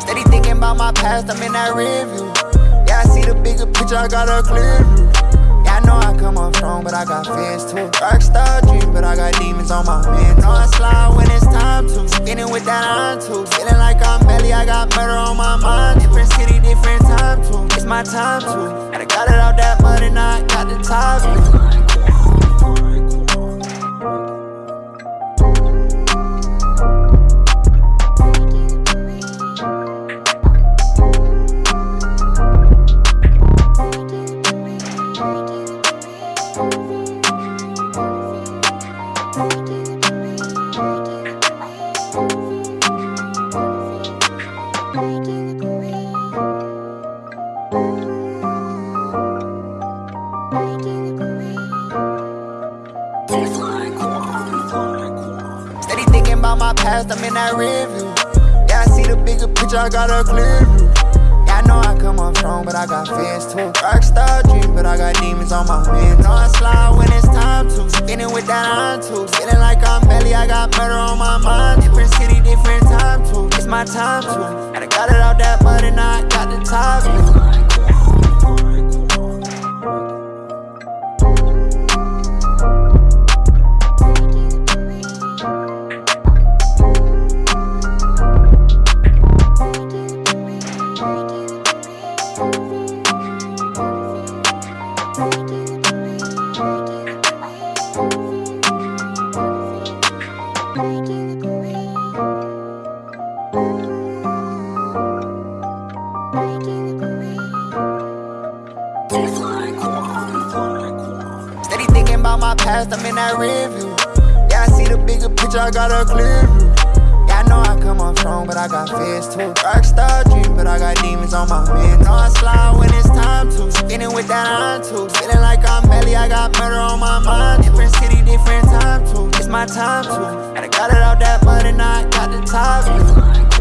Steady thinking about my past, I'm in that review. Yeah, I see the bigger picture, I got a clear view. Yeah, I know I got fans too. Dark star dream, but I got demons on my man. Know I slide when it's time to. Spinning with that on too. Feeling like I'm belly, I got murder on my mind. Different city, different time too. It's my time to. And I got it out that money, now I got the top. Steady thinking about my past, I'm in that review. Yeah, I see the bigger picture, I got a clear view. Yeah, I know I come off strong, but I got fans too. Rockstar dream, but I got demons on my man. Know I slide when it's time to. Spinning with that on too. Feeling like I'm belly, I got murder on my mind. Time to. And I got it out that money, now I got the top. Steady thinking about my past, I'm in that review. Yeah, I see the bigger picture, I got a clear view. Yeah, I know I come off strong, but I got fears too. Rockstar dream, but I got demons on my man. Know I slide when it's time to. Spinning with that on too. Feeling like I'm belly, I got murder on my mind. Different city, different time too. It's my time to. And I got it out that money, now I got the top.